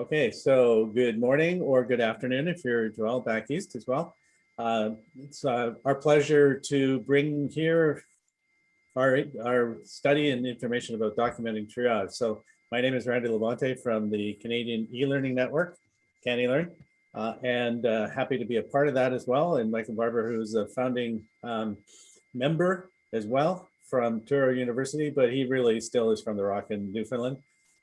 Okay, so good morning or good afternoon if you're Joelle back east as well. Uh, it's uh, our pleasure to bring here our, our study and information about documenting triage. So my name is Randy LaBonte from the Canadian e-learning network, CanElearn, uh, and uh, happy to be a part of that as well. And Michael Barbour, who's a founding um, member as well from Touro University, but he really still is from the Rock in Newfoundland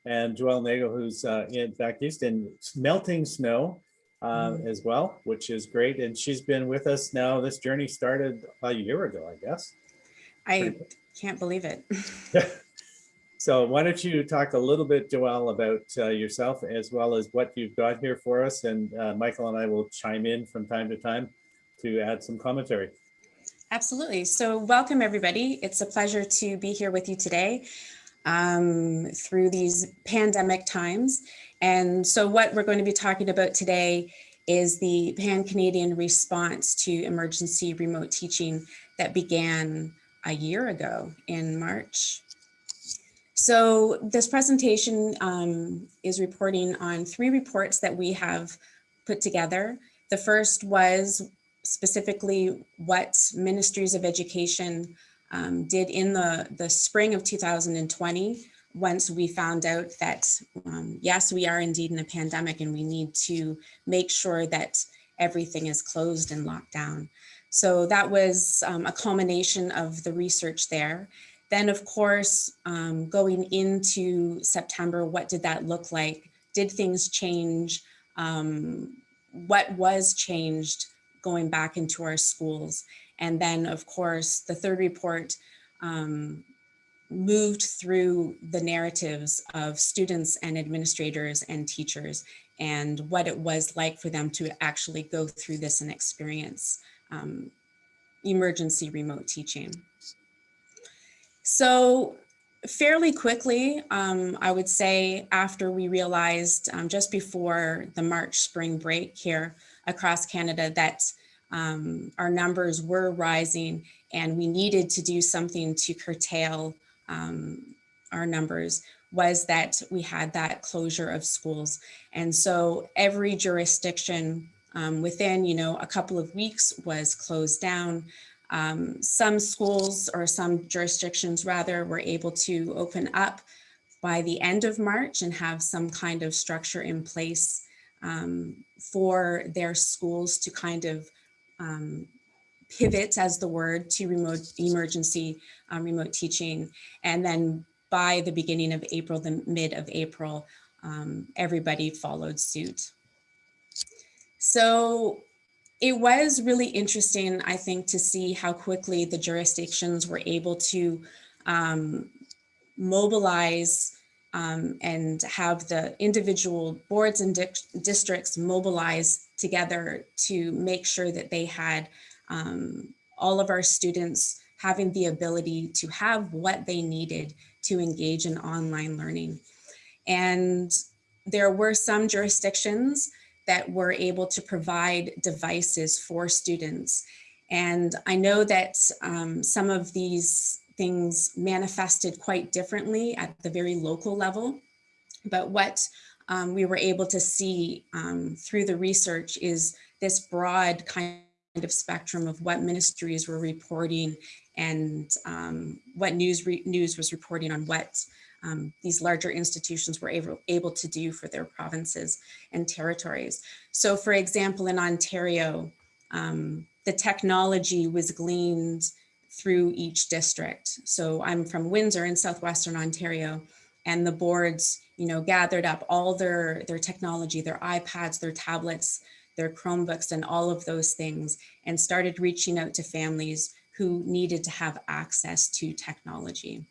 and Joelle Nagle, who's uh, in back east in melting snow uh, mm. as well, which is great. And she's been with us now. This journey started a year ago, I guess. I can't believe it. so why don't you talk a little bit, Joelle, about uh, yourself as well as what you've got here for us. And uh, Michael and I will chime in from time to time to add some commentary. Absolutely. So welcome, everybody. It's a pleasure to be here with you today um, through these pandemic times. And so what we're going to be talking about today is the Pan-Canadian response to emergency remote teaching that began a year ago in March. So this presentation um, is reporting on three reports that we have put together. The first was specifically what ministries of education um, did in the, the spring of 2020 once we found out that, um, yes, we are indeed in a pandemic and we need to make sure that everything is closed and locked down. So that was um, a culmination of the research there. Then, of course, um, going into September, what did that look like? Did things change? Um, what was changed going back into our schools? And then, of course, the third report um, moved through the narratives of students and administrators and teachers and what it was like for them to actually go through this and experience um, emergency remote teaching. So fairly quickly, um, I would say after we realized um, just before the March spring break here across Canada that um, our numbers were rising and we needed to do something to curtail um, our numbers was that we had that closure of schools. And so every jurisdiction um, within, you know, a couple of weeks was closed down. Um, some schools or some jurisdictions rather were able to open up by the end of March and have some kind of structure in place um, for their schools to kind of um, pivot as the word to remote emergency um, remote teaching. And then by the beginning of April, the mid of April, um, everybody followed suit. So it was really interesting, I think, to see how quickly the jurisdictions were able to um, mobilize um, and have the individual boards and di districts mobilize together to make sure that they had um, all of our students having the ability to have what they needed to engage in online learning. And there were some jurisdictions that were able to provide devices for students. And I know that um, some of these things manifested quite differently at the very local level. But what um, we were able to see um, through the research is this broad kind of spectrum of what ministries were reporting and um, what news news was reporting on what um, these larger institutions were able, able to do for their provinces and territories. So for example, in Ontario, um, the technology was gleaned through each district. So I'm from Windsor in Southwestern Ontario and the boards, you know, gathered up all their, their technology, their iPads, their tablets, their Chromebooks and all of those things and started reaching out to families who needed to have access to technology.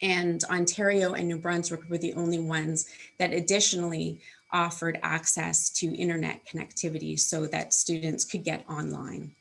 And Ontario and New Brunswick were the only ones that additionally offered access to internet connectivity so that students could get online.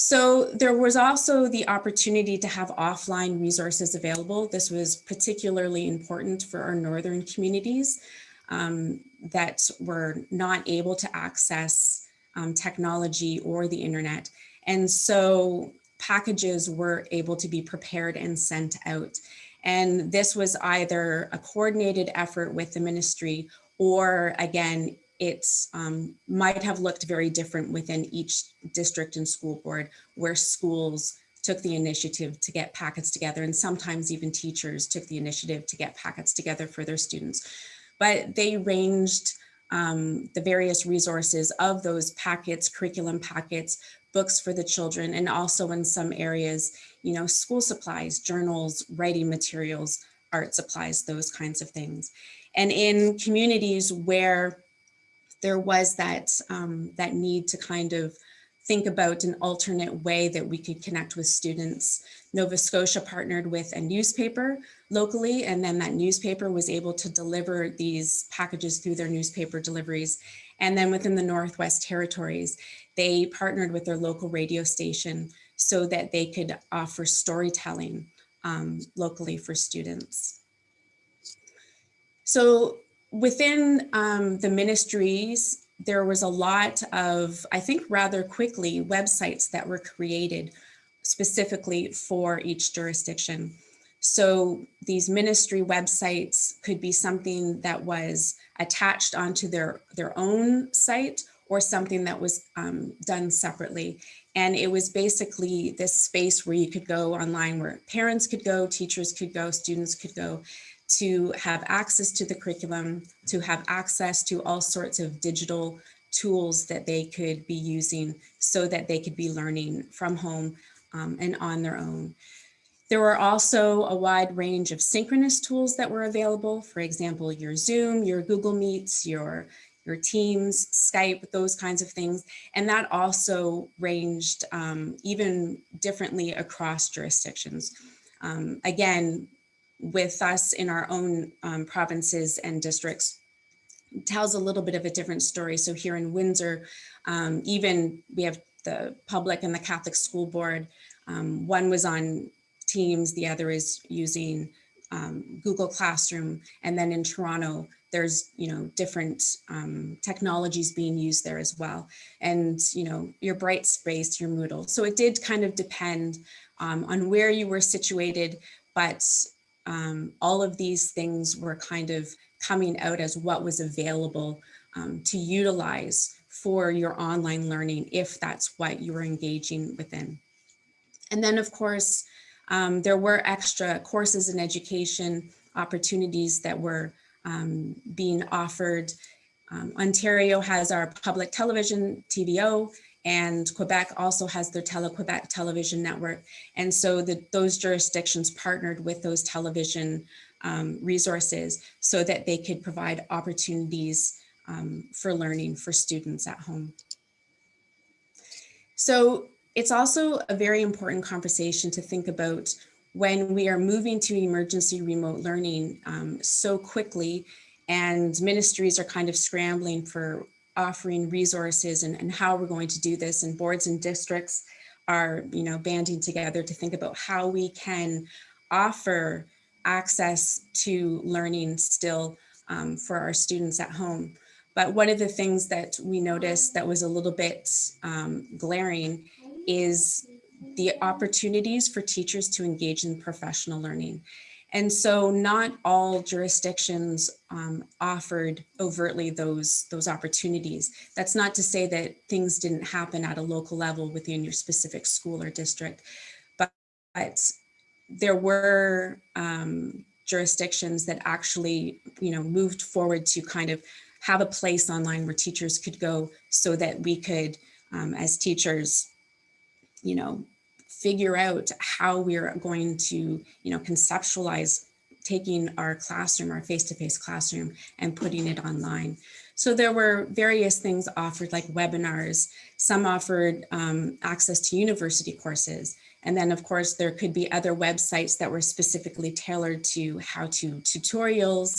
So there was also the opportunity to have offline resources available. This was particularly important for our northern communities um, that were not able to access um, technology or the internet. And so packages were able to be prepared and sent out. And this was either a coordinated effort with the ministry or again, it's um, might have looked very different within each district and school board where schools took the initiative to get packets together and sometimes even teachers took the initiative to get packets together for their students. But they ranged um, the various resources of those packets, curriculum packets, books for the children, and also in some areas, you know, school supplies, journals, writing materials, art supplies, those kinds of things. And in communities where there was that, um, that need to kind of think about an alternate way that we could connect with students. Nova Scotia partnered with a newspaper locally, and then that newspaper was able to deliver these packages through their newspaper deliveries. And then within the Northwest Territories, they partnered with their local radio station so that they could offer storytelling um, locally for students. So within um, the ministries, there was a lot of, I think rather quickly, websites that were created specifically for each jurisdiction. So these ministry websites could be something that was attached onto their, their own site or something that was um, done separately. And it was basically this space where you could go online where parents could go, teachers could go, students could go to have access to the curriculum, to have access to all sorts of digital tools that they could be using so that they could be learning from home um, and on their own. There were also a wide range of synchronous tools that were available. For example, your Zoom, your Google Meets, your, your Teams, Skype, those kinds of things. And that also ranged um, even differently across jurisdictions. Um, again, with us in our own um, provinces and districts tells a little bit of a different story. So here in Windsor, um, even we have the public and the Catholic School Board. Um, one was on Teams, the other is using um, Google Classroom. And then in Toronto, there's, you know, different um, technologies being used there as well. And, you know, your Brightspace, your Moodle. So it did kind of depend um, on where you were situated, but um, all of these things were kind of coming out as what was available um, to utilize for your online learning if that's what you were engaging within. And then of course, um, there were extra courses and education opportunities that were um, being offered. Um, Ontario has our public television, TVO, and Quebec also has their Tele-Quebec television network. And so the, those jurisdictions partnered with those television um, resources so that they could provide opportunities um, for learning for students at home. So it's also a very important conversation to think about when we are moving to emergency remote learning um, so quickly and ministries are kind of scrambling for offering resources and, and how we're going to do this and boards and districts are you know banding together to think about how we can offer access to learning still um, for our students at home. But one of the things that we noticed that was a little bit um, glaring is the opportunities for teachers to engage in professional learning. And so not all jurisdictions um, offered overtly those, those opportunities. That's not to say that things didn't happen at a local level within your specific school or district, but, but there were um, jurisdictions that actually, you know, moved forward to kind of have a place online where teachers could go so that we could, um, as teachers, you know, figure out how we're going to, you know, conceptualize taking our classroom, our face-to-face -face classroom and putting it online. So there were various things offered like webinars. Some offered um, access to university courses. And then of course, there could be other websites that were specifically tailored to how-to tutorials.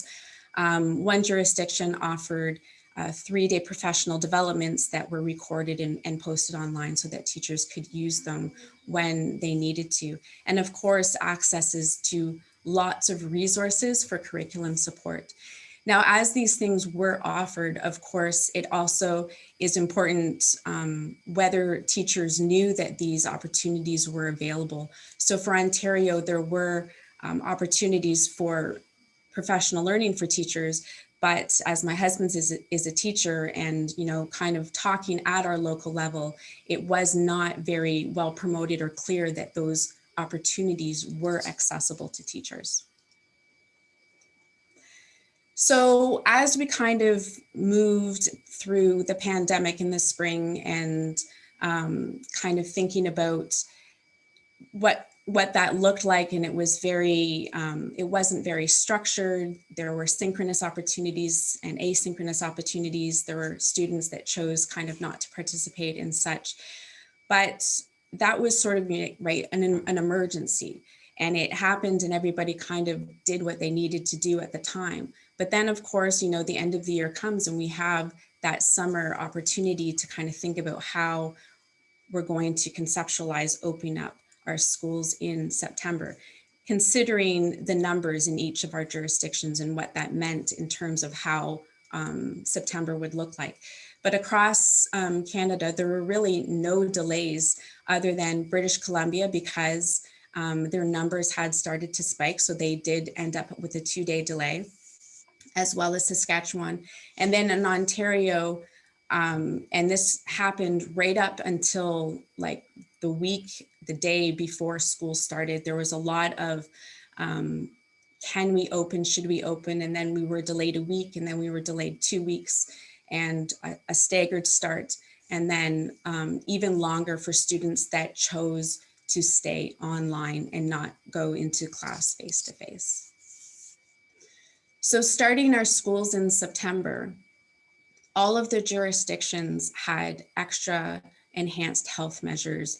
Um, one jurisdiction offered uh, three-day professional developments that were recorded and, and, posted online so that teachers could use them when they needed to. And of course, accesses to lots of resources for curriculum support. Now, as these things were offered, of course, it also is important um, whether teachers knew that these opportunities were available. So for Ontario, there were um, opportunities for professional learning for teachers. But as my husband's is, a- is a teacher and, you know, kind of talking at our local level, it was not very well promoted or clear that those opportunities were accessible to teachers. So as we kind of moved through the pandemic in the spring and um, kind of thinking about what what that looked like and it was very um, it wasn't very structured. There were synchronous opportunities and asynchronous opportunities. There were students that chose kind of not to participate in such. But that was sort of right an, an emergency. And it happened and everybody kind of did what they needed to do at the time. But then of course you know the end of the year comes and we have that summer opportunity to kind of think about how we're going to conceptualize opening up our schools in September, considering the numbers in each of our jurisdictions and what that meant in terms of how um, September would look like. But across um, Canada, there were really no delays other than British Columbia because um, their numbers had started to spike. So they did end up with a two day delay, as well as Saskatchewan. And then in Ontario, um, and this happened right up until like the week, the day before school started. There was a lot of um, can we open, should we open? And then we were delayed a week and then we were delayed two weeks and a, a staggered start. And then um, even longer for students that chose to stay online and not go into class face to face. So starting our schools in September, all of the jurisdictions had extra enhanced health measures.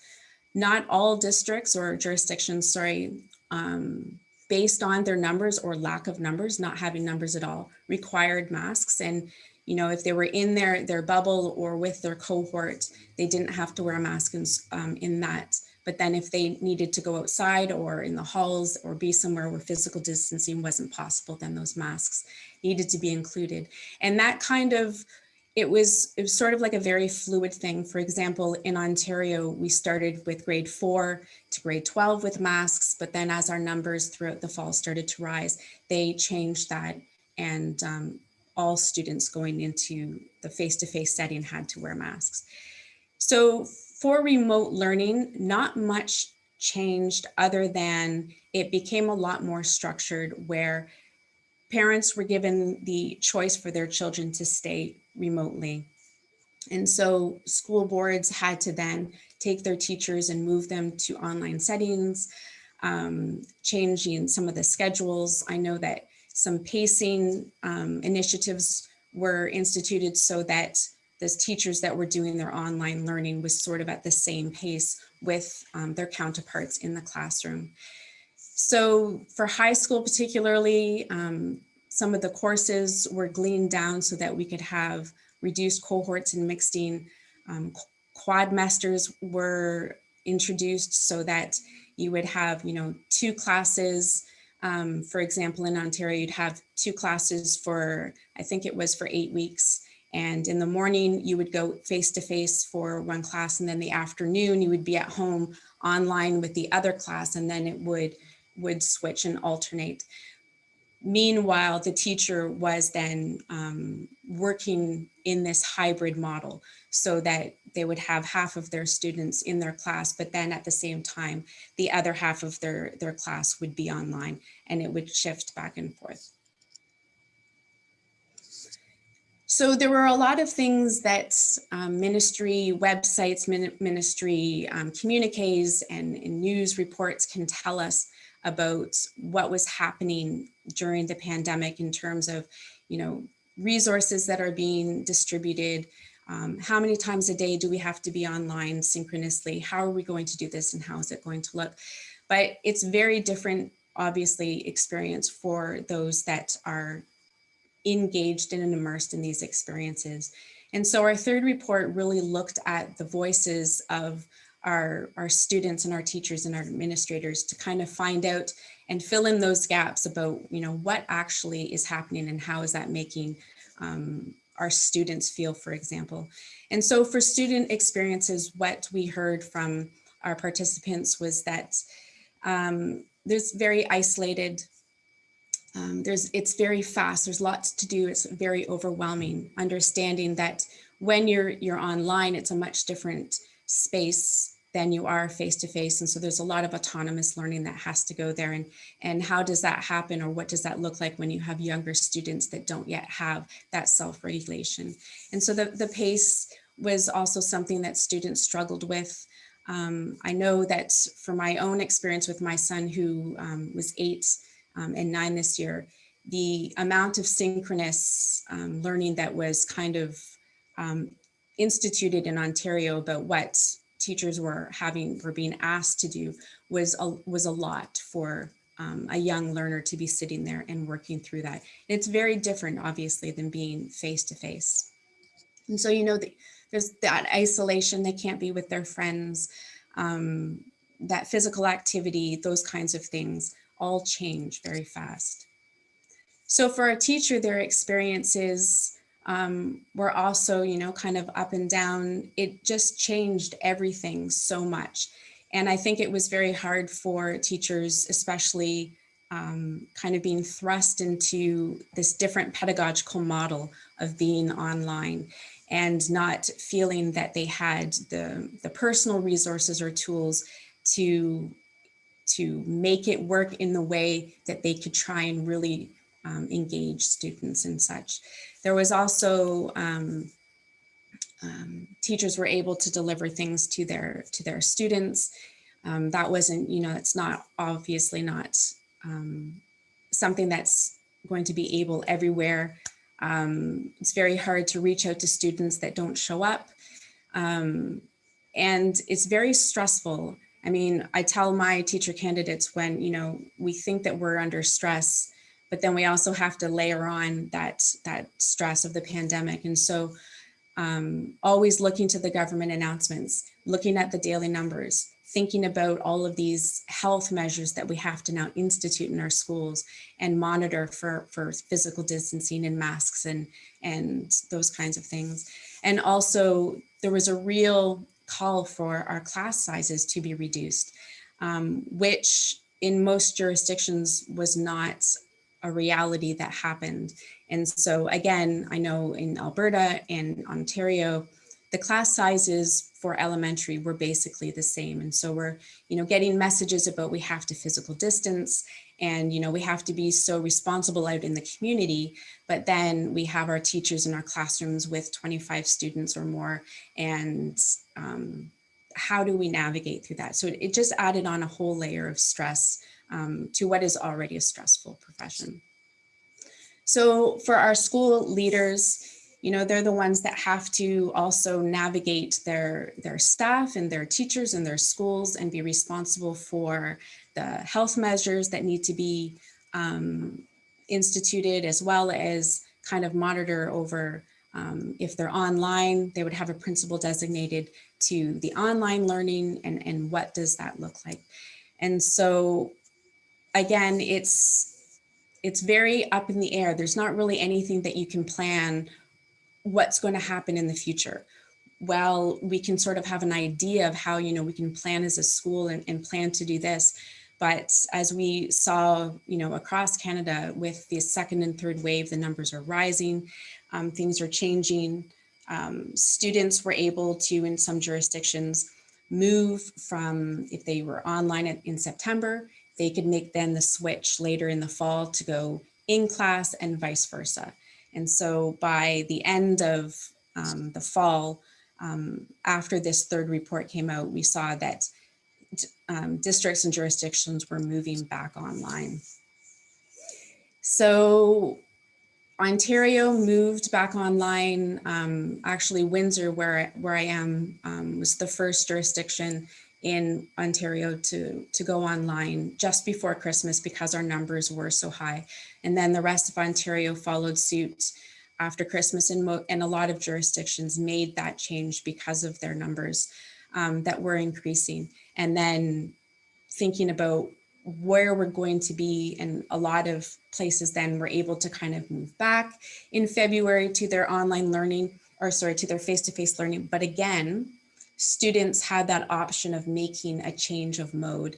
Not all districts or jurisdictions, sorry, um, based on their numbers or lack of numbers, not having numbers at all, required masks. And, you know, if they were in their, their bubble or with their cohort, they didn't have to wear a mask in, um, in that. But then if they needed to go outside or in the halls or be somewhere where physical distancing wasn't possible, then those masks needed to be included. And that kind of it was it was sort of like a very fluid thing. For example, in Ontario, we started with grade four to grade 12 with masks, but then as our numbers throughout the fall started to rise, they changed that and um, all students going into the face-to-face -face setting had to wear masks. So for remote learning, not much changed other than it became a lot more structured where parents were given the choice for their children to stay remotely. And so school boards had to then take their teachers and move them to online settings, um, changing some of the schedules. I know that some pacing um, initiatives were instituted so that the teachers that were doing their online learning was sort of at the same pace with um, their counterparts in the classroom. So for high school particularly, um, some of the courses were gleaned down so that we could have reduced cohorts and mixing. Um, quadmesters were introduced so that you would have, you know, two classes. Um, for example, in Ontario, you'd have two classes for, I think it was for eight weeks. And in the morning, you would go face to face for one class. And then the afternoon, you would be at home online with the other class. And then it would, would switch and alternate. Meanwhile, the teacher was then um, working in this hybrid model so that they would have half of their students in their class, but then at the same time, the other half of their, their class would be online and it would shift back and forth. So there were a lot of things that um, ministry websites, ministry um, communiques and, and news reports can tell us about what was happening during the pandemic in terms of, you know, resources that are being distributed, um, how many times a day do we have to be online synchronously? How are we going to do this and how is it going to look? But it's very different, obviously, experience for those that are engaged and immersed in these experiences. And so our third report really looked at the voices of our, our students and our teachers and our administrators to kind of find out and fill in those gaps about, you know, what actually is happening and how is that making um, our students feel, for example. And so for student experiences, what we heard from our participants was that um, there's very isolated. Um, there's it's very fast. There's lots to do. It's very overwhelming. Understanding that when you're you're online, it's a much different space than you are face to face. And so there's a lot of autonomous learning that has to go there. And, and how does that happen or what does that look like when you have younger students that don't yet have that self-regulation? And so the, the pace was also something that students struggled with. Um, I know that for my own experience with my son who um, was eight um, and nine this year, the amount of synchronous um, learning that was kind of um, instituted in Ontario about what teachers were having were being asked to do was a, was a lot for um, a young learner to be sitting there and working through that. It's very different, obviously, than being face to face. And so, you know, the, there's that isolation, they can't be with their friends, um, that physical activity, those kinds of things all change very fast. So for a teacher, their experiences um, were also, you know, kind of up and down. It just changed everything so much. And I think it was very hard for teachers, especially um, kind of being thrust into this different pedagogical model of being online and not feeling that they had the, the personal resources or tools to, to make it work in the way that they could try and really um, engage students and such. There was also um, um, teachers were able to deliver things to their to their students. Um, that wasn't, you know, it's not obviously not um, something that's going to be able everywhere. Um, it's very hard to reach out to students that don't show up. Um, and it's very stressful. I mean, I tell my teacher candidates when, you know, we think that we're under stress, but then we also have to layer on that, that stress of the pandemic. And so um, always looking to the government announcements, looking at the daily numbers, thinking about all of these health measures that we have to now institute in our schools and monitor for, for physical distancing and masks and, and those kinds of things. And also there was a real call for our class sizes to be reduced, um, which in most jurisdictions was not a reality that happened. And so again, I know in Alberta and Ontario, the class sizes for elementary were basically the same. And so we're, you know, getting messages about we have to physical distance and, you know, we have to be so responsible out in the community, but then we have our teachers in our classrooms with 25 students or more. And um, how do we navigate through that? So it, it just added on a whole layer of stress um, to what is already a stressful profession. So for our school leaders, you know, they're the ones that have to also navigate their, their staff and their teachers and their schools and be responsible for the health measures that need to be um, instituted as well as kind of monitor over um, if they're online, they would have a principal designated to the online learning and, and what does that look like. And so again, it's it's very up in the air. There's not really anything that you can plan what's going to happen in the future. Well, we can sort of have an idea of how, you know, we can plan as a school and, and plan to do this. But as we saw, you know, across Canada with the second and third wave, the numbers are rising, um, things are changing. Um, students were able to, in some jurisdictions, move from if they were online in September they could make then the switch later in the fall to go in class and vice versa. And so by the end of um, the fall, um, after this third report came out, we saw that um, districts and jurisdictions were moving back online. So Ontario moved back online. Um, actually, Windsor, where, where I am, um, was the first jurisdiction in Ontario to, to go online just before Christmas because our numbers were so high. And then the rest of Ontario followed suit after Christmas and, and a lot of jurisdictions made that change because of their numbers um, that were increasing. And then thinking about where we're going to be and a lot of places then were able to kind of move back in February to their online learning or sorry, to their face-to-face -face learning. But again, students had that option of making a change of mode.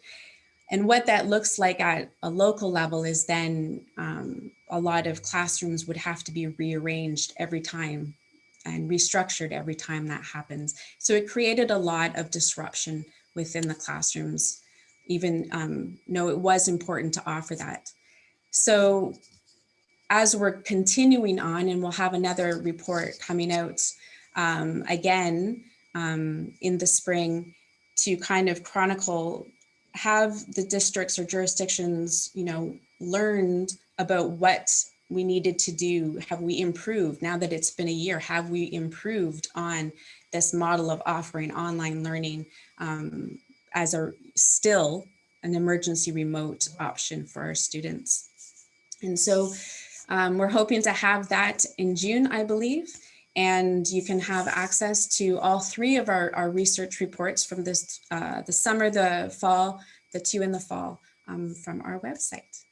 And what that looks like at a local level is then um, a lot of classrooms would have to be rearranged every time and restructured every time that happens. So it created a lot of disruption within the classrooms, even um, though it was important to offer that. So as we're continuing on, and we'll have another report coming out um, again um, in the spring to kind of chronicle, have the districts or jurisdictions, you know, learned about what we needed to do? Have we improved now that it's been a year? Have we improved on this model of offering online learning um, as a still an emergency remote option for our students? And so um, we're hoping to have that in June, I believe. And you can have access to all three of our, our research reports from this, uh, the summer, the fall, the two in the fall um, from our website.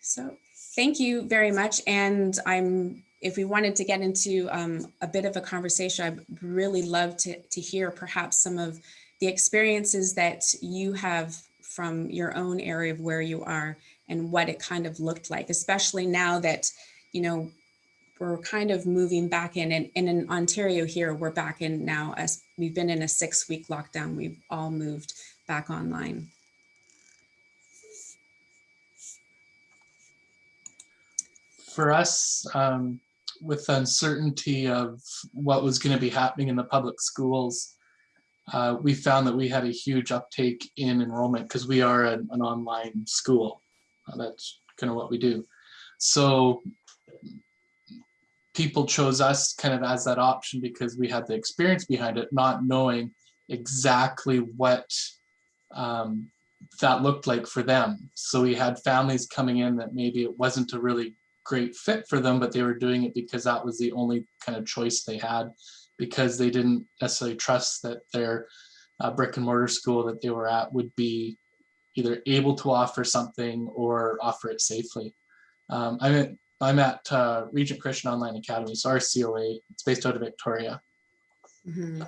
So thank you very much. And I'm, if we wanted to get into um, a bit of a conversation, I'd really love to, to hear perhaps some of the experiences that you have from your own area of where you are and what it kind of looked like, especially now that, you know, we're kind of moving back in and, and in Ontario here, we're back in now as we've been in a six week lockdown. We've all moved back online. for us, um, with the uncertainty of what was going to be happening in the public schools, uh, we found that we had a huge uptake in enrollment because we are an, an online school. Uh, that's kind of what we do. So people chose us kind of as that option because we had the experience behind it, not knowing exactly what um, that looked like for them. So we had families coming in that maybe it wasn't a really great fit for them, but they were doing it because that was the only kind of choice they had because they didn't necessarily trust that their uh, brick and mortar school that they were at would be either able to offer something or offer it safely. Um, I'm at, I'm at uh, Regent Christian Online Academy, so RCOA, it's based out of Victoria. Mm -hmm.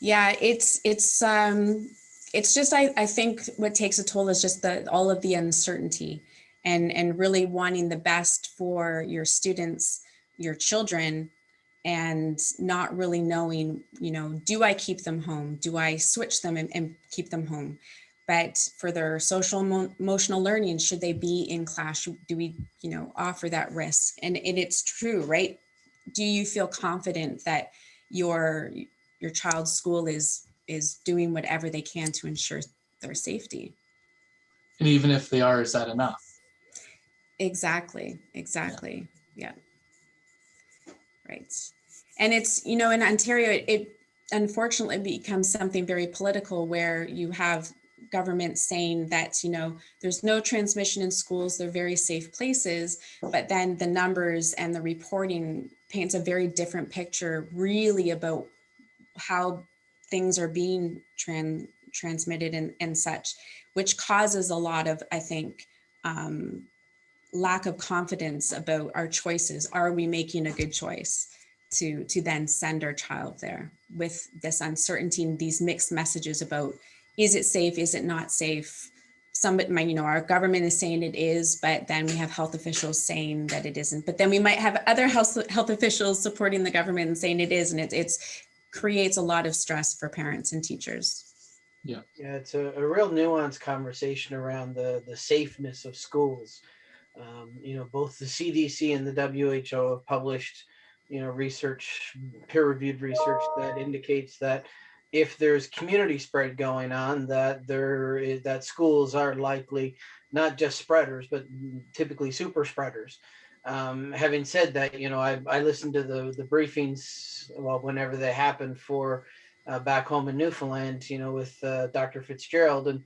Yeah, it's it's um it's just I, I think what takes a toll is just the all of the uncertainty and, and really wanting the best for your students, your children, and not really knowing, you know, do I keep them home? Do I switch them and, and keep them home? But for their social emotional learning, should they be in class? Do we, you know, offer that risk? And, and it's true, right? Do you feel confident that your your child's school is is doing whatever they can to ensure their safety? And even if they are, is that enough? Exactly, exactly. Yeah. Right. And it's, you know, in Ontario, it, it unfortunately becomes something very political where you have government saying that, you know, there's no transmission in schools, they're very safe places, but then the numbers and the reporting paints a very different picture really about how things are being tran transmitted and, and such, which causes a lot of, I think, um, lack of confidence about our choices. Are we making a good choice to, to then send our child there with this uncertainty and these mixed messages about, is it safe, is it not safe? Some, you know, our government is saying it is, but then we have health officials saying that it isn't. But then we might have other health, health officials supporting the government and saying it is, and it it's, creates a lot of stress for parents and teachers. Yeah, yeah, it's a, a real nuanced conversation around the the safeness of schools. Um, you know, both the CDC and the WHO have published, you know, research, peer-reviewed research that indicates that if there's community spread going on, that there is that schools are likely not just spreaders, but typically super spreaders. Um, having said that, you know, I, I listened to the the briefings, well, whenever they happen for uh, back home in Newfoundland, you know, with uh, Dr. Fitzgerald, and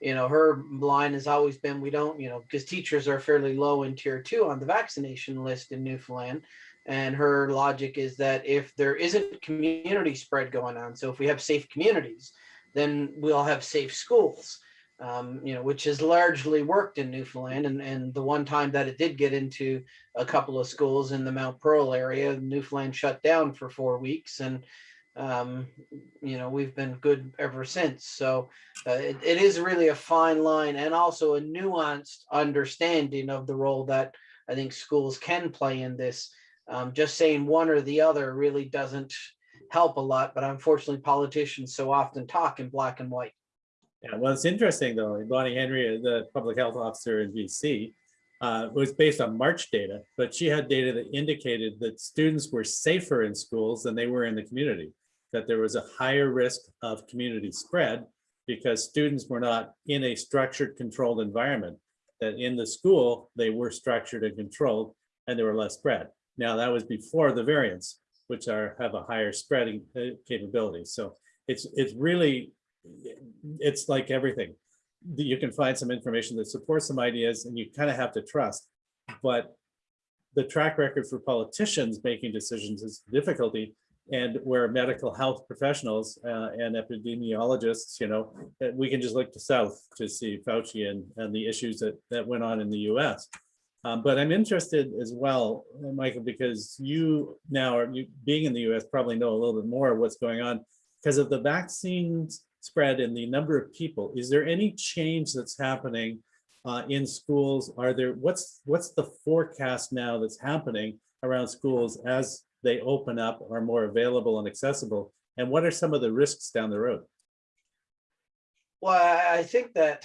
you know, her line has always been, we don't, you know, because teachers are fairly low in tier two on the vaccination list in Newfoundland. And her logic is that if there isn't community spread going on, so if we have safe communities, then we'll have safe schools, um, you know, which has largely worked in Newfoundland. And, and the one time that it did get into a couple of schools in the Mount Pearl area, Newfoundland shut down for four weeks. And um, you know, we've been good ever since. So uh, it, it is really a fine line and also a nuanced understanding of the role that I think schools can play in this. Um, just saying one or the other really doesn't help a lot, but unfortunately politicians so often talk in black and white. Yeah, well, it's interesting though, Bonnie Henry, the public health officer in BC, uh, was based on March data, but she had data that indicated that students were safer in schools than they were in the community, that there was a higher risk of community spread because students were not in a structured, controlled environment, that in the school, they were structured and controlled and there were less spread. Now, that was before the variants, which are have a higher spreading uh, capability. So it's it's really it's like everything. You can find some information that supports some ideas and you kind of have to trust. But the track record for politicians making decisions is difficulty and where medical health professionals uh, and epidemiologists, you know, we can just look to South to see Fauci and, and the issues that, that went on in the US. Um, but I'm interested as well, Michael, because you now are you being in the US probably know a little bit more what's going on because of the vaccines spread and the number of people. Is there any change that's happening uh, in schools? Are there what's what's the forecast now that's happening around schools as they open up, are more available and accessible? And what are some of the risks down the road? Well, I think that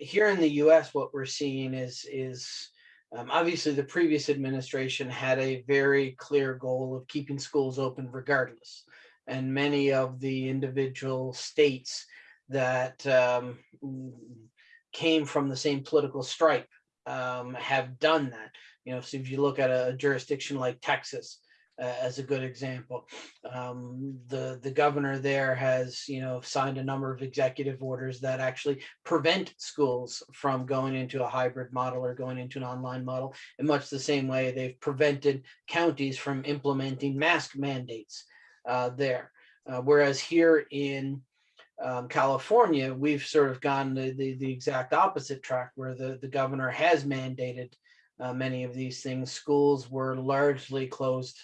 here in the US, what we're seeing is, is um, obviously the previous administration had a very clear goal of keeping schools open regardless. And many of the individual states that um, came from the same political stripe um, have done that. You know, so if you look at a jurisdiction like Texas, uh, as a good example. Um, the the governor there has you know signed a number of executive orders that actually prevent schools from going into a hybrid model or going into an online model in much the same way they've prevented counties from implementing mask mandates uh, there. Uh, whereas here in um, California, we've sort of gone the, the, the exact opposite track where the, the governor has mandated uh, many of these things. Schools were largely closed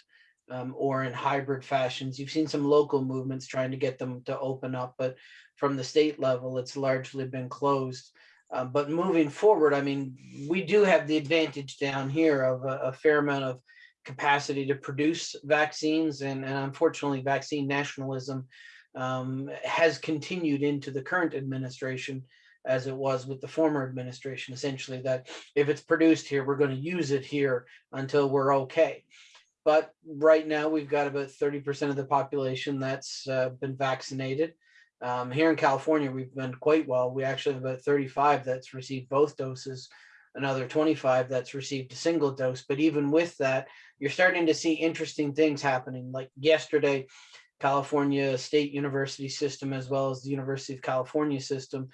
um, or in hybrid fashions. You've seen some local movements trying to get them to open up, but from the state level, it's largely been closed. Uh, but moving forward, I mean, we do have the advantage down here of a, a fair amount of capacity to produce vaccines, and, and unfortunately, vaccine nationalism um, has continued into the current administration as it was with the former administration, essentially that if it's produced here, we're going to use it here until we're okay. But right now we've got about 30% of the population that's uh, been vaccinated. Um, here in California, we've been quite well. We actually have about 35 that's received both doses, another 25 that's received a single dose. But even with that, you're starting to see interesting things happening. Like yesterday, California State University system, as well as the University of California system,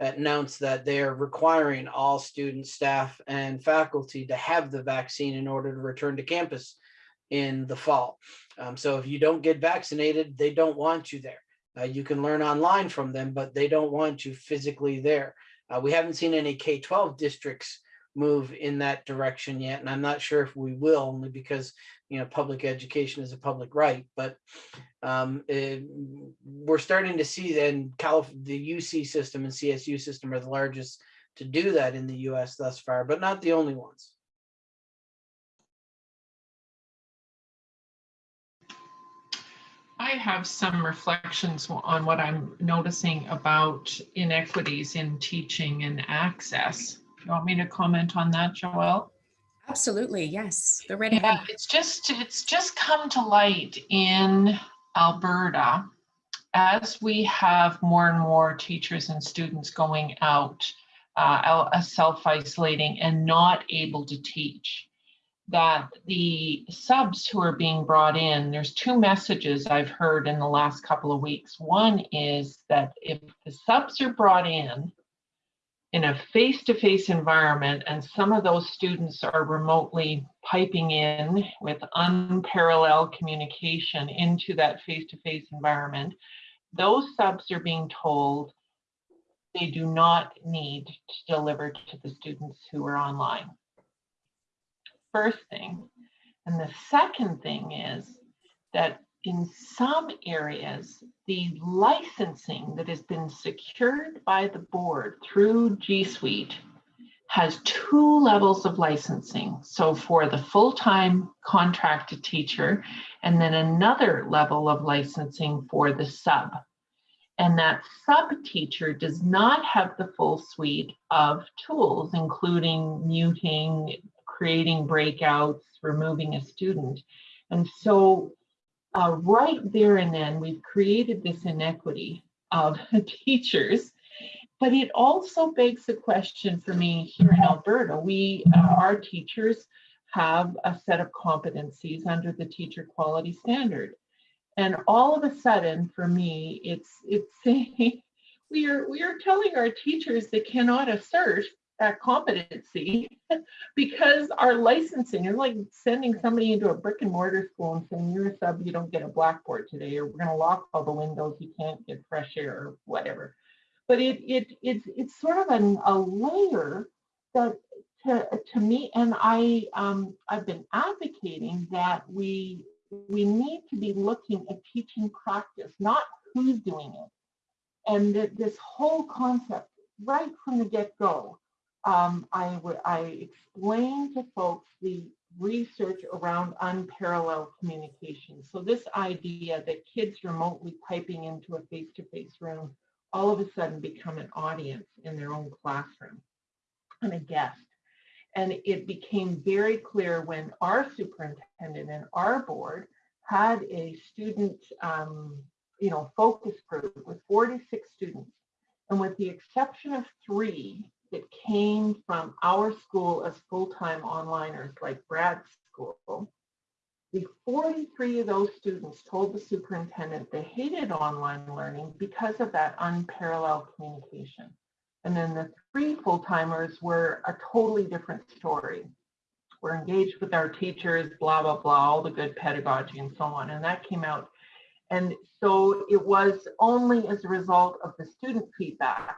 announced that they are requiring all students, staff, and faculty to have the vaccine in order to return to campus in the fall. Um, so if you don't get vaccinated, they don't want you there. Uh, you can learn online from them, but they don't want you physically there. Uh, we haven't seen any K-12 districts move in that direction yet, and I'm not sure if we will, only because you know public education is a public right. But um, it, we're starting to see then the UC system and CSU system are the largest to do that in the U.S. thus far, but not the only ones. Have some reflections on what I'm noticing about inequities in teaching and access. You want me to comment on that, Joelle? Absolutely, yes. Go right Yeah, it's just, it's just come to light in Alberta as we have more and more teachers and students going out, out- uh, self-isolating and not able to teach that the subs who are being brought in, there's two messages I've heard in the last couple of weeks. One is that if the subs are brought in in a face-to-face environment and some of those students are remotely piping in with unparalleled communication into that face-to-face environment, those subs are being told they do not need to deliver to the students who are online first thing. And the second thing is that in some areas, the licensing that has been secured by the board through G Suite has two levels of licensing. So for the full-time contracted teacher, and then another level of licensing for the sub. And that sub teacher does not have the full suite of tools, including muting, creating breakouts, removing a student. And so uh, right there and then, we've created this inequity of teachers. But it also begs the question for me here in Alberta. We, uh, our teachers have a set of competencies under the teacher quality standard. And all of a sudden, for me, it's it's saying we are we are telling our teachers they cannot assert that competency because our licensing is like sending somebody into a brick and mortar school and saying you're a sub, you don't get a blackboard today, or we're going to lock all the windows, you can't get fresh air or whatever. But it it it's it's sort of an, a layer that to, to me, and I um, I've been advocating that we we need to be looking at teaching practice, not who's doing it. And that this whole concept, right from the get-go, um, I I explained to folks the research around unparalleled communication. So this idea that kids remotely typing into a face-to-face -face room all of a sudden become an audience in their own classroom and a guest. And it became very clear when our superintendent and our board had a student, um, you know, focus group with 46 students. And with the exception of three that came from our school as full-time onliners like Brad's school, the 43 of those students told the superintendent they hated online learning because of that unparalleled communication. And then the three full-timers were a totally different story. We're engaged with our teachers, blah, blah, blah, all the good pedagogy and so on. And that came out. And so it was only as a result of the student feedback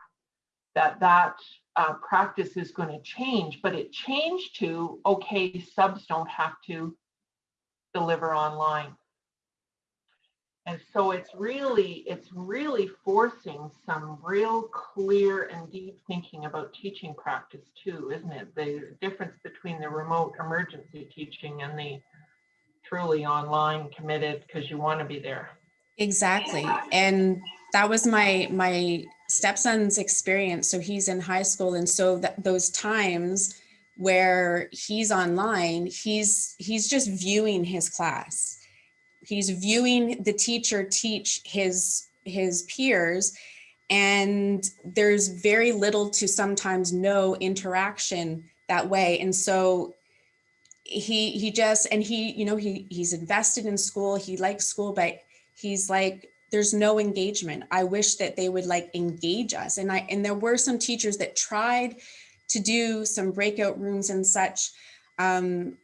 that that uh, practice is going to change, but it changed to, okay, subs don't have to deliver online. And so it's really, it's really forcing some real clear and deep thinking about teaching practice too, isn't it? The difference between the remote emergency teaching and the truly online committed because you want to be there. Exactly. And that was my my stepson's experience. So he's in high school. And so that those times where he's online, he's he's just viewing his class he's viewing the teacher teach his his peers and there's very little to sometimes no interaction that way and so he he just and he you know he he's invested in school he likes school but he's like there's no engagement i wish that they would like engage us and i and there were some teachers that tried to do some breakout rooms and such um,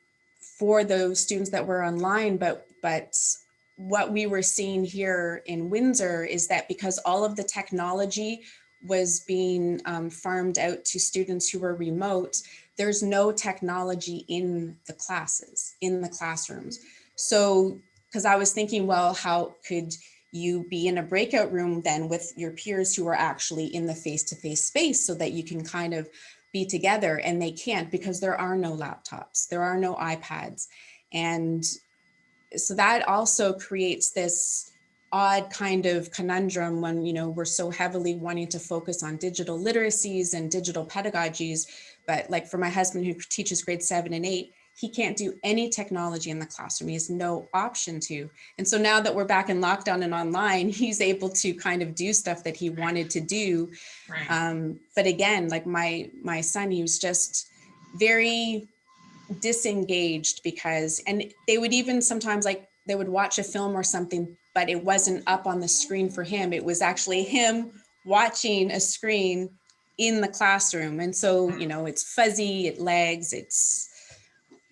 for those students that were online but but what we were seeing here in Windsor is that because all of the technology was being um, farmed out to students who were remote, there's no technology in the classes, in the classrooms. So, because I was thinking, well, how could you be in a breakout room then with your peers who are actually in the face-to-face -face space so that you can kind of be together and they can't because there are no laptops, there are no iPads. And so that also creates this odd kind of conundrum when you know we're so heavily wanting to focus on digital literacies and digital pedagogies but like for my husband who teaches grade seven and eight he can't do any technology in the classroom he has no option to and so now that we're back in lockdown and online he's able to kind of do stuff that he wanted to do Right. um, but again like my my son he was just very disengaged because, and they would even sometimes like, they would watch a film or something, but it wasn't up on the screen for him. It was actually him watching a screen in the classroom. And so, you know, it's fuzzy, it lags, it's,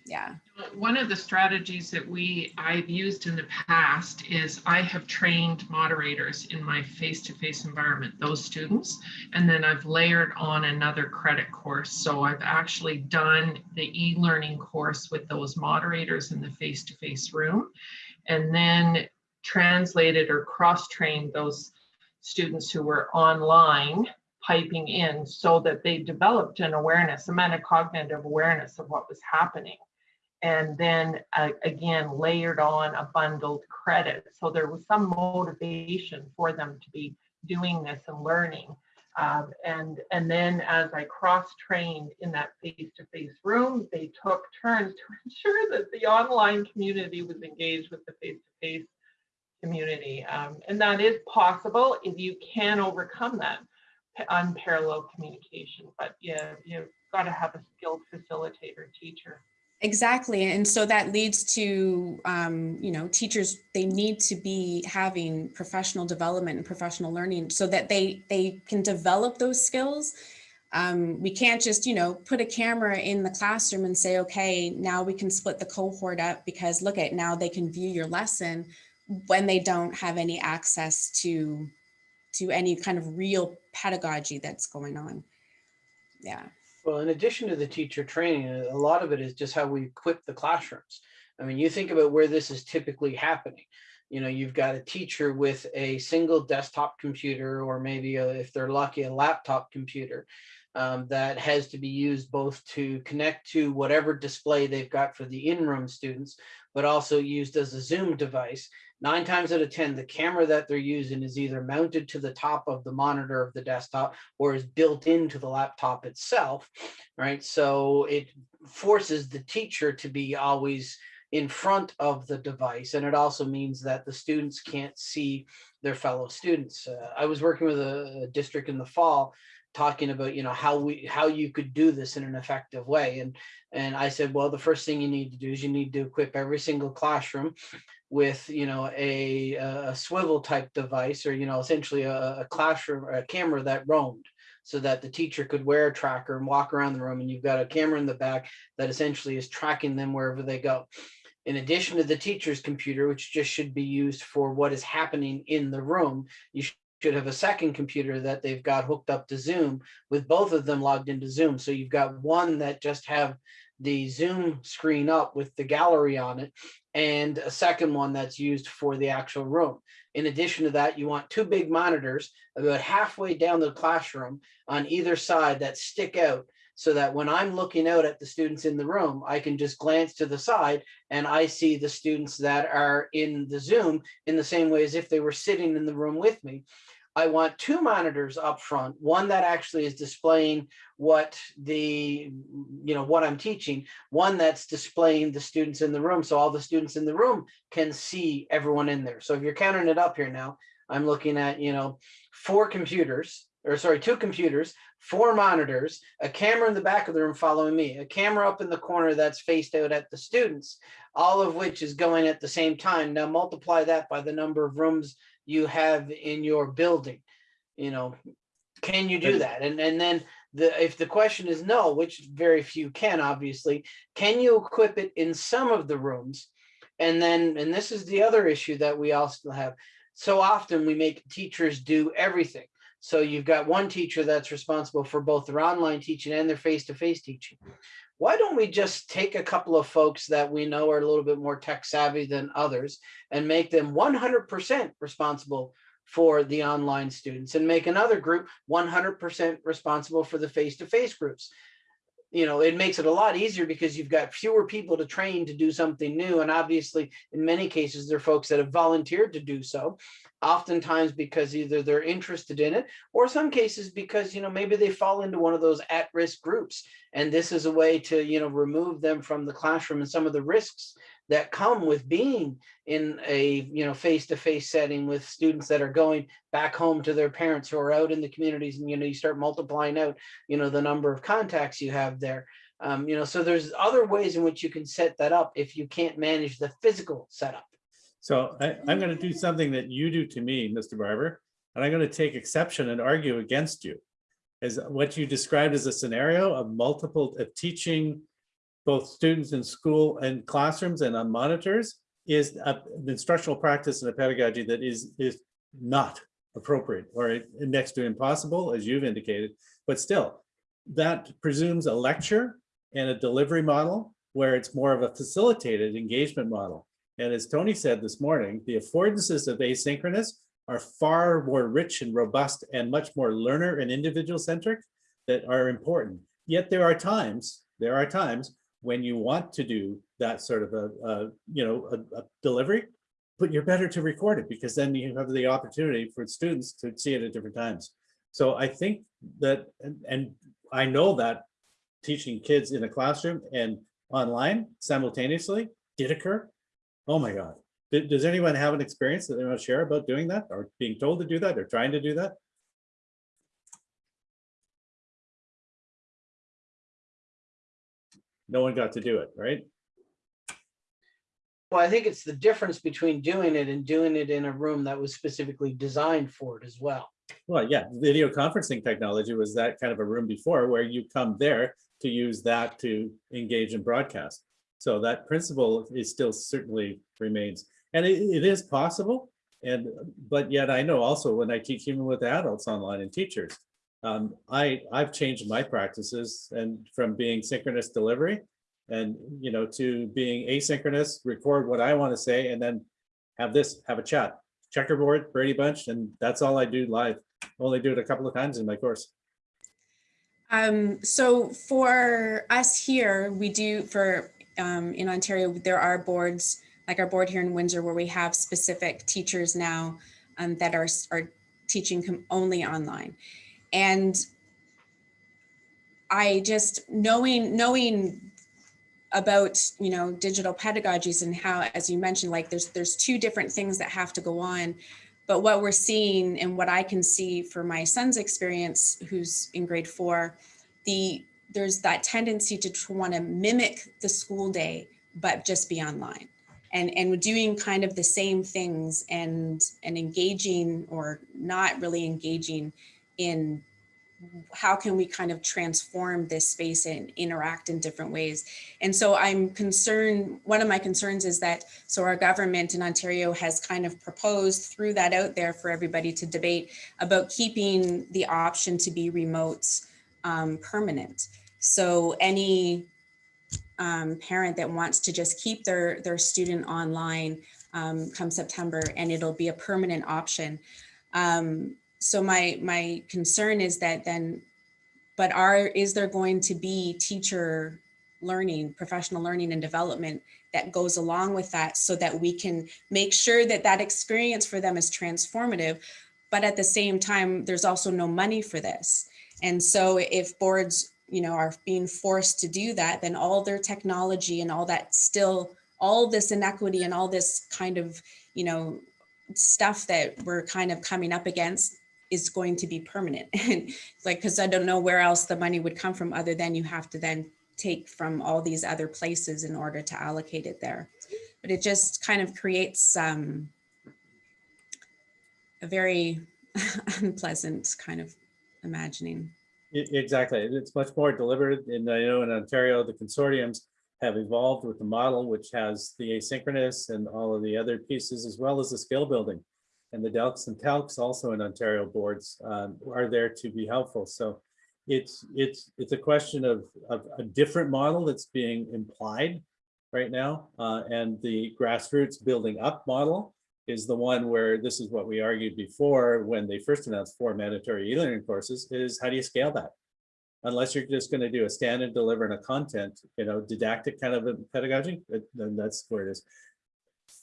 yeah. One of the strategies that we I've used in the past is I have trained moderators in my face-to-face environment, those students, and then I've layered on another credit course. So I've actually done the e-learning course with those moderators in the face-to-face room. And then translated or cross-trained those students who were online piping in so that they developed an awareness, a metacognitive awareness of what was happening. And then uh, again, layered on a bundled credit. So there was some motivation for them to be doing this and learning. Um, and, and then as I cross-trained in that face-to-face room, they took turns to ensure that the online community was engaged with the face-to-face community. Um, and that is possible if you can overcome that unparalleled communication, but yeah, you've got to have a skilled facilitator teacher. Exactly. And so that leads to, um, you know, teachers, they need to be having professional development and professional learning so that they, they can develop those skills. Um, we can't just, you know, put a camera in the classroom and say, okay, now we can split the cohort up because look at now they can view your lesson when they don't have any access to, to any kind of real pedagogy that's going on. Yeah. Well, in addition to the teacher training, a lot of it is just how we equip the classrooms. I mean, you think about where this is typically happening. You know, you've got a teacher with a single desktop computer, or maybe a, if they're lucky, a laptop computer um, that has to be used both to connect to whatever display they've got for the in-room students, but also used as a Zoom device nine times out of 10, the camera that they're using is either mounted to the top of the monitor of the desktop or is built into the laptop itself, right? So it forces the teacher to be always in front of the device. And it also means that the students can't see their fellow students. Uh, I was working with a, a district in the fall talking about you know how we how you could do this in an effective way and and i said well the first thing you need to do is you need to equip every single classroom with you know a, a swivel type device or you know essentially a, a classroom a camera that roamed so that the teacher could wear a tracker and walk around the room and you've got a camera in the back that essentially is tracking them wherever they go. In addition to the teacher's computer which just should be used for what is happening in the room you should have a second computer that they've got hooked up to zoom with both of them logged into zoom. So you've got one that just have the Zoom screen up with the gallery on it and a second one that's used for the actual room. In addition to that, you want two big monitors about halfway down the classroom on either side that stick out so that when I'm looking out at the students in the room, I can just glance to the side and I see the students that are in the Zoom in the same way as if they were sitting in the room with me. I want two monitors up front, one that actually is displaying what the, you know, what I'm teaching, one that's displaying the students in the room. So all the students in the room can see everyone in there. So if you're counting it up here now, I'm looking at, you know, four computers or sorry, two computers, four monitors, a camera in the back of the room following me, a camera up in the corner that's faced out at the students, all of which is going at the same time. Now multiply that by the number of rooms you have in your building. You know, can you do that? And and then the if the question is no, which very few can obviously, can you equip it in some of the rooms? And then and this is the other issue that we also have. So often we make teachers do everything. So you've got one teacher that's responsible for both their online teaching and their face-to-face -face teaching why don't we just take a couple of folks that we know are a little bit more tech savvy than others and make them 100% responsible for the online students and make another group 100% responsible for the face-to-face -face groups. You know, it makes it a lot easier because you've got fewer people to train to do something new. And obviously, in many cases, they're folks that have volunteered to do so oftentimes because either they're interested in it or some cases because you know maybe they fall into one of those at-risk groups and this is a way to you know remove them from the classroom and some of the risks that come with being in a you know face-to-face -face setting with students that are going back home to their parents who are out in the communities and you know you start multiplying out you know the number of contacts you have there um, you know so there's other ways in which you can set that up if you can't manage the physical setup so I, I'm going to do something that you do to me, Mr. Barbour, and I'm going to take exception and argue against you. Is what you described as a scenario of multiple of teaching both students in school and classrooms and on monitors is an instructional practice and a pedagogy that is is not appropriate or next to impossible, as you've indicated. But still, that presumes a lecture and a delivery model where it's more of a facilitated engagement model. And as Tony said this morning, the affordances of asynchronous are far more rich and robust and much more learner and individual centric that are important. Yet there are times, there are times when you want to do that sort of a, a you know, a, a delivery, but you're better to record it because then you have the opportunity for students to see it at different times. So I think that, and, and I know that teaching kids in a classroom and online simultaneously did occur. Oh my God. Does anyone have an experience that they want to share about doing that or being told to do that or trying to do that? No one got to do it, right? Well, I think it's the difference between doing it and doing it in a room that was specifically designed for it as well. Well, yeah, video conferencing technology was that kind of a room before where you come there to use that to engage in broadcast. So that principle is still certainly remains. And it, it is possible. And, but yet I know also when I teach even with adults online and teachers, um, I, I've changed my practices and from being synchronous delivery and, you know, to being asynchronous, record what I want to say, and then have this, have a chat checkerboard, Brady Bunch, and that's all I do live. Only do it a couple of times in my course. Um, so for us here, we do for um, in Ontario, there are boards like our board here in Windsor where we have specific teachers now um, that are, are teaching only online. And I just knowing knowing about you know digital pedagogies and how as you mentioned like there's there's two different things that have to go on. But what we're seeing and what i can see for my son's experience who's in grade four the there's that tendency to want to mimic the school day but just be online. And and doing kind of the same things and and engaging or not really engaging in how can we kind of transform this space and interact in different ways. And so i'm concerned one of my concerns is that so our government in ontario has kind of proposed threw that out there for everybody to debate about keeping the option to be remote um, permanent. So any um, parent that wants to just keep their their student online um, come september and it'll be a permanent option. Um, so my my concern is that then but are is there going to be teacher learning professional learning and development that goes along with that so that we can make sure that that experience for them is transformative but at the same time there's also no money for this? And so if boards you know are being forced to do that then all their technology and all that still all this inequity and all this kind of you know stuff that we're kind of coming up against is going to be permanent. And like, because I don't know where else the money would come from other than you have to then take from all these other places in order to allocate it there. But it just kind of creates um, a very unpleasant kind of imagining. Exactly. It's much more deliberate. And I know in Ontario, the consortiums have evolved with the model, which has the asynchronous and all of the other pieces, as well as the skill building. And the Delks and Talks also in Ontario boards um, are there to be helpful. So it's it's it's a question of, of a different model that's being implied right now. Uh, and the grassroots building up model is the one where this is what we argued before when they first announced four mandatory e-learning courses is how do you scale that? Unless you're just going to do a stand and deliver and a content, you know, didactic kind of a pedagogy, then that's where it is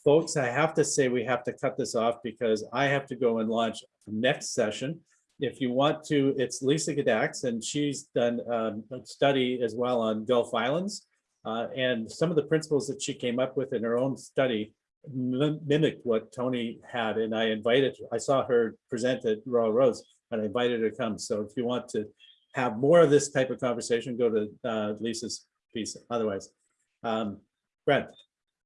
folks, I have to say we have to cut this off because I have to go and launch next session. If you want to, it's Lisa Gadax and she's done um, a study as well on Gulf Islands. Uh, and some of the principles that she came up with in her own study mim- mimicked what Tony had. And I invited, I saw her present at Royal Roads and I invited her to come. So if you want to have more of this type of conversation, go to uh, Lisa's piece otherwise. Um, Brad.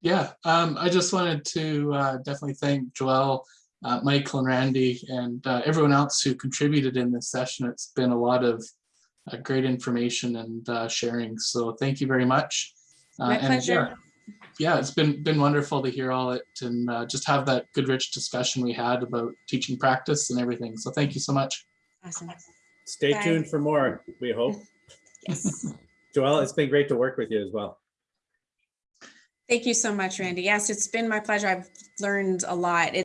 Yeah, um, I just wanted to uh, definitely thank Joelle, uh, Michael and Randy and uh, everyone else who contributed in this session. It's been a lot of uh, great information and uh, sharing. So thank you very much. Uh, My and pleasure. Yeah, yeah, it's been been wonderful to hear all it and uh, just have that good rich discussion we had about teaching practice and everything. So thank you so much. Awesome. Stay Bye. tuned for more, we hope. Yes. Joelle, it's been great to work with you as well. Thank you so much, Randy. Yes, it's been my pleasure. I've learned a lot.